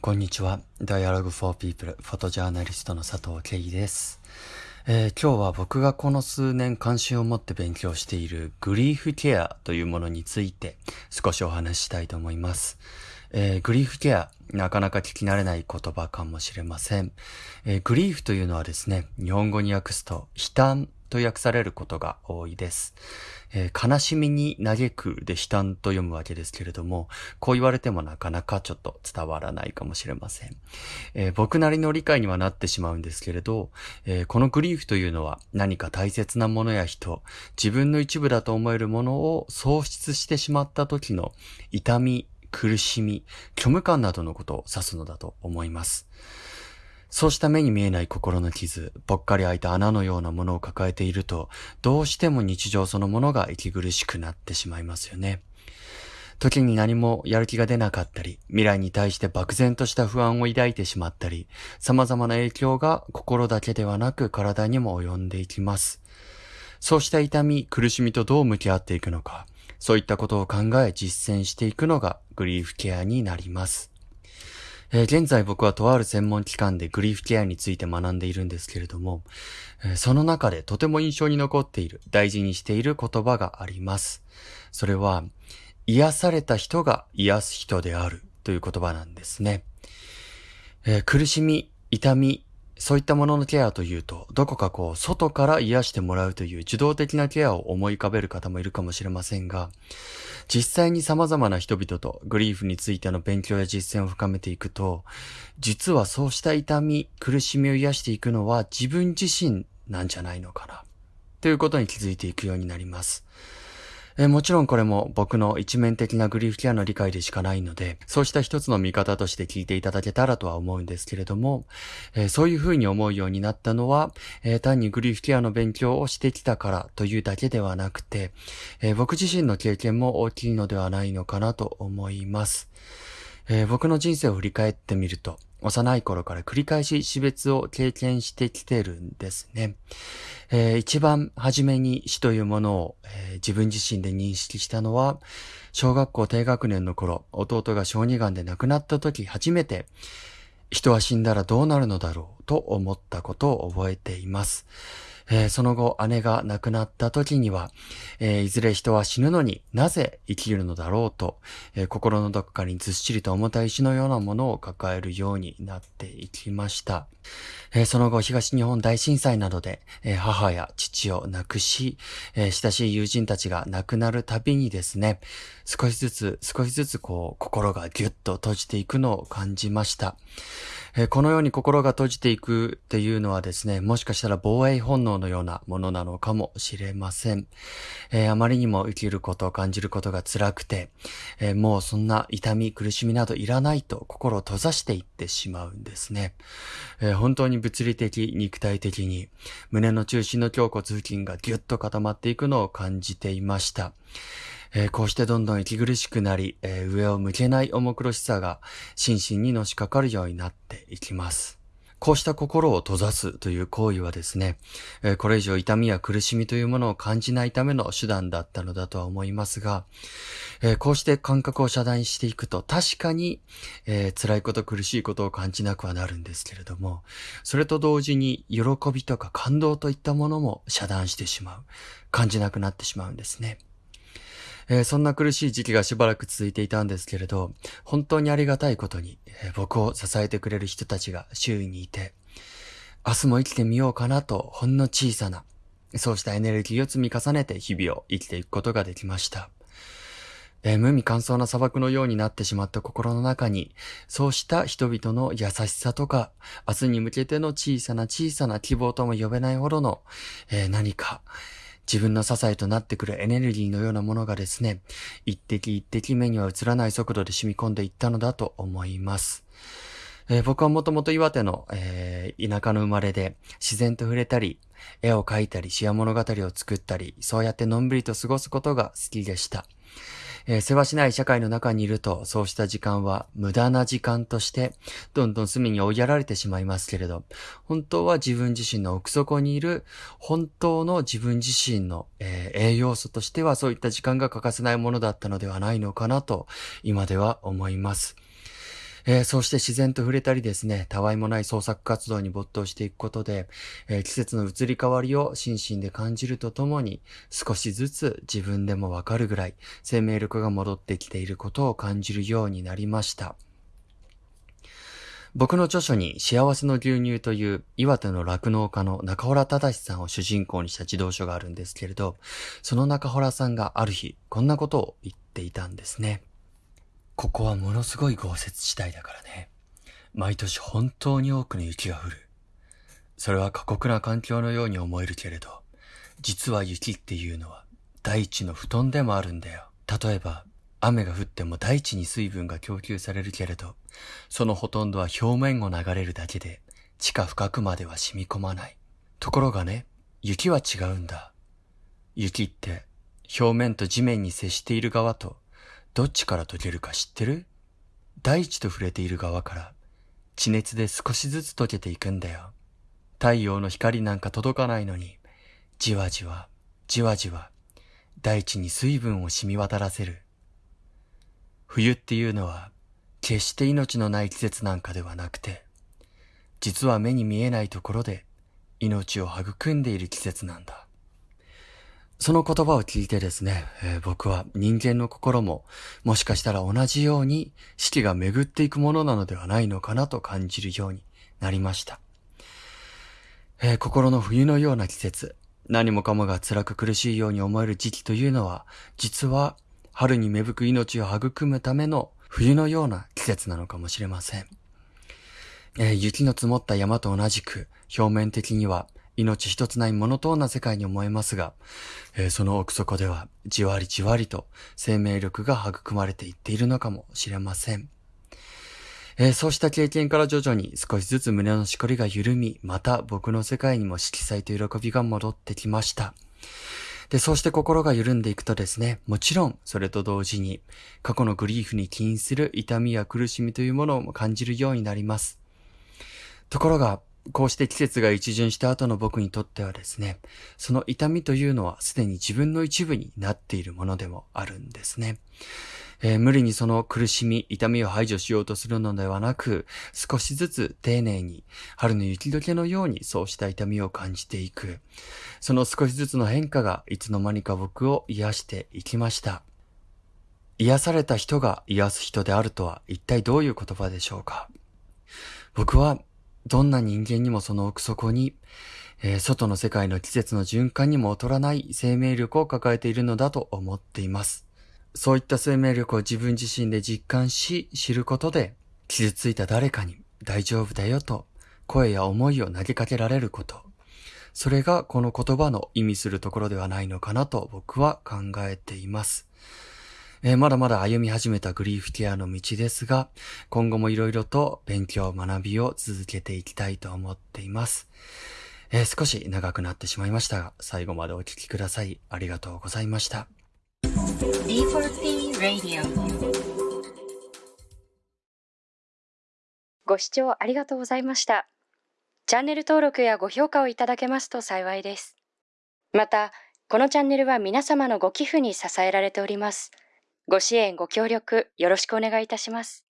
こんにちは。Dialogue for People フォトジャーナリストの佐藤慶です、えー、今日は僕がこの数年関心を持って勉強しているグリーフケアというものについて少しお話ししたいと思います。えー、グリーフケア、なかなか聞き慣れない言葉かもしれません。えー、グリーフというのはですね、日本語に訳すと悲嘆と訳されることが多いです。えー、悲しみに嘆くで悲嘆と読むわけですけれども、こう言われてもなかなかちょっと伝わらないかもしれません。えー、僕なりの理解にはなってしまうんですけれど、えー、このグリーフというのは何か大切なものや人、自分の一部だと思えるものを喪失してしまった時の痛み、苦しみ、虚無感などのことを指すのだと思います。そうした目に見えない心の傷、ぽっかり開いた穴のようなものを抱えていると、どうしても日常そのものが息苦しくなってしまいますよね。時に何もやる気が出なかったり、未来に対して漠然とした不安を抱いてしまったり、様々な影響が心だけではなく体にも及んでいきます。そうした痛み、苦しみとどう向き合っていくのか、そういったことを考え実践していくのがグリーフケアになります。えー、現在僕はとある専門機関でグリーフケアについて学んでいるんですけれども、えー、その中でとても印象に残っている、大事にしている言葉があります。それは、癒された人が癒す人であるという言葉なんですね。えー、苦しみ、痛み、そういったもののケアというと、どこかこう、外から癒してもらうという受動的なケアを思い浮かべる方もいるかもしれませんが、実際に様々な人々とグリーフについての勉強や実践を深めていくと、実はそうした痛み、苦しみを癒していくのは自分自身なんじゃないのかな、ということに気づいていくようになります。えもちろんこれも僕の一面的なグリーフケアの理解でしかないので、そうした一つの見方として聞いていただけたらとは思うんですけれども、えそういうふうに思うようになったのは、え単にグリーフケアの勉強をしてきたからというだけではなくて、え僕自身の経験も大きいのではないのかなと思います。え僕の人生を振り返ってみると、幼い頃から繰り返し死別を経験してきてるんですね。えー、一番初めに死というものを、えー、自分自身で認識したのは、小学校低学年の頃、弟が小児がんで亡くなった時初めて、人は死んだらどうなるのだろうと思ったことを覚えています。えー、その後姉が亡くなった時には、えー、いずれ人は死ぬのになぜ生きるのだろうと、えー、心のどこかにずっしりと重たい石のようなものを抱えるようになっていきました。えその後東日本大震災などで、え母や父を亡くし、え親しい友人たちが亡くなるたびにですね、少しずつ少しずつこう心がぎゅっと閉じていくのを感じました。えこのように心が閉じていくっていうのはですね、もしかしたら防衛本能のようなものなのかもしれません。えー、あまりにも生きることを感じることが辛くて、えー、もうそんな痛み、苦しみなどいらないと心を閉ざしていってしまうんですね。えー、本当に物理的、肉体的に胸の中心の胸骨付近がぎゅっと固まっていくのを感じていました。えー、こうしてどんどん息苦しくなり、えー、上を向けない重苦しさが心身にのしかかるようになっていきます。こうした心を閉ざすという行為はですね、これ以上痛みや苦しみというものを感じないための手段だったのだとは思いますが、こうして感覚を遮断していくと確かに、え、辛いこと苦しいことを感じなくはなるんですけれども、それと同時に喜びとか感動といったものも遮断してしまう。感じなくなってしまうんですね。えー、そんな苦しい時期がしばらく続いていたんですけれど、本当にありがたいことに、えー、僕を支えてくれる人たちが周囲にいて、明日も生きてみようかなと、ほんの小さな、そうしたエネルギーを積み重ねて日々を生きていくことができました。えー、無味乾燥な砂漠のようになってしまった心の中に、そうした人々の優しさとか、明日に向けての小さな小さな希望とも呼べないほどの、えー、何か、自分の支えとなってくるエネルギーのようなものがですね、一滴一滴目には映らない速度で染み込んでいったのだと思います。えー、僕はもともと岩手の、えー、田舎の生まれで自然と触れたり、絵を描いたり、詩や物語を作ったり、そうやってのんびりと過ごすことが好きでした。えー、世話しない社会の中にいると、そうした時間は無駄な時間として、どんどん隅に追いやられてしまいますけれど、本当は自分自身の奥底にいる、本当の自分自身の、えー、栄養素としてはそういった時間が欠かせないものだったのではないのかなと、今では思います。えー、そうして自然と触れたりですね、たわいもない創作活動に没頭していくことで、えー、季節の移り変わりを心身で感じるとともに、少しずつ自分でもわかるぐらい生命力が戻ってきていることを感じるようになりました。僕の著書に幸せの牛乳という岩手の酪農家の中原忠さんを主人公にした児童書があるんですけれど、その中原さんがある日、こんなことを言っていたんですね。ここはものすごい豪雪地帯だからね。毎年本当に多くの雪が降る。それは過酷な環境のように思えるけれど、実は雪っていうのは大地の布団でもあるんだよ。例えば、雨が降っても大地に水分が供給されるけれど、そのほとんどは表面を流れるだけで、地下深くまでは染み込まない。ところがね、雪は違うんだ。雪って、表面と地面に接している側とどっちから溶けるか知ってる？大地と触れている側から地熱で少しずつ溶けていくんだよ。太陽の光なんか届かないのに、じわじわ、じわじわ、大地に水分を染み渡らせる。冬っていうのは、決して命のない季節なんかではなくて、実は目に見えないところで命を育んでいる季節なんだ。その言葉を聞いてですね、えー、僕は人間の心ももしかしたら同じように四季が巡っていくものなのではないのかなと感じるようになりました。えー、心の冬のような季節、何もかもが辛く苦しいように思える時期というのは、実は春に芽吹く命を育むための冬のような季節なのかもしれません。えー、雪の積もった山と同じく、表面的には命一つないモノトーンな世界に思えますが、えー、その奥底ではじわりじわりと生命力が育まれていっているのかもしれません。えー、そうした経験から徐々に少しずつ胸のしこりが緩み、また僕の世界にも色彩と喜びが戻ってきました。で、そうして心が緩んでいくとですね、もちろんそれと同時に過去のグリーフに起因する痛みや苦しみというものを感じるようになります。ところが、こうして季節が一巡した後の僕にとってはですね、その痛みというのはすでに自分の一部になっているものでもあるんですね。えー、無理にその苦しみ、痛みを排除しようとするのではなく、少しずつ丁寧に、春の雪解けのようにそうした痛みを感じていく。その少しずつの変化がいつの間にか僕を癒していきました。癒された人が癒す人であるとは一体どういう言葉でしょうか？僕はどんな人間にもその奥底に、えー、外の世界の季節の循環にも劣らない生命力を抱えているのだと思っています。そういった生命力を自分自身で実感し、知ることで、傷ついた誰かに大丈夫だよと声や思いを投げかけられること。それがこの言葉の意味するところではないのかなと僕は考えています。えー、まだまだ歩み始めたグリーフケアの道ですが、今後も色々と勉強、学びを続けていきたいと思っています。えー、少し長くなってしまいましたが、最後までお聴きください。ありがとうございました。D4P Radio ご視聴ありがとうございました。チャンネル登録やご評価をいただけますと幸いです。また、このチャンネルは皆様のご寄付に支えられております。ご支援、ご協力、よろしくお願いいたします。